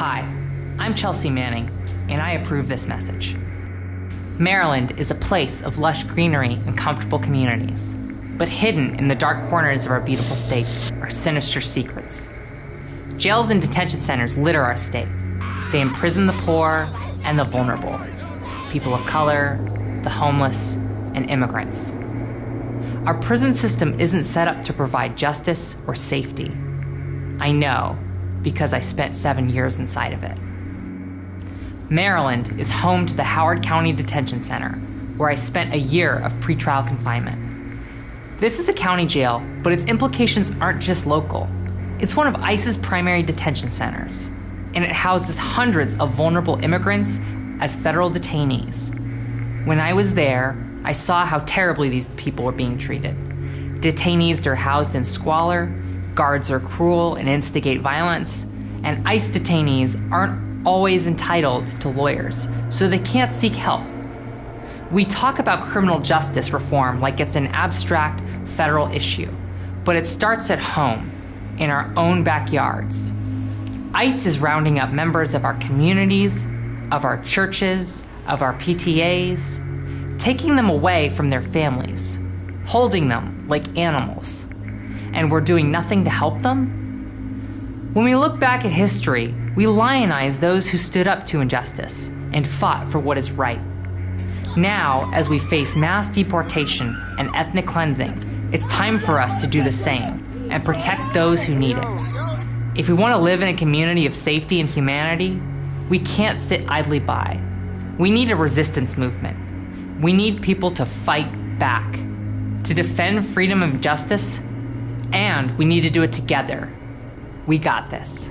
Hi, I'm Chelsea Manning, and I approve this message. Maryland is a place of lush greenery and comfortable communities, but hidden in the dark corners of our beautiful state are sinister secrets. Jails and detention centers litter our state. They imprison the poor and the vulnerable, people of color, the homeless, and immigrants. Our prison system isn't set up to provide justice or safety. I know because I spent seven years inside of it. Maryland is home to the Howard County Detention Center, where I spent a year of pretrial confinement. This is a county jail, but its implications aren't just local. It's one of ICE's primary detention centers, and it houses hundreds of vulnerable immigrants as federal detainees. When I was there, I saw how terribly these people were being treated. Detainees are housed in squalor, guards are cruel and instigate violence, and ICE detainees aren't always entitled to lawyers, so they can't seek help. We talk about criminal justice reform like it's an abstract federal issue, but it starts at home, in our own backyards. ICE is rounding up members of our communities, of our churches, of our PTAs, taking them away from their families, holding them like animals, and we're doing nothing to help them? When we look back at history, we lionize those who stood up to injustice and fought for what is right. Now, as we face mass deportation and ethnic cleansing, it's time for us to do the same and protect those who need it. If we want to live in a community of safety and humanity, we can't sit idly by. We need a resistance movement. We need people to fight back, to defend freedom and justice, and we need to do it together. We got this.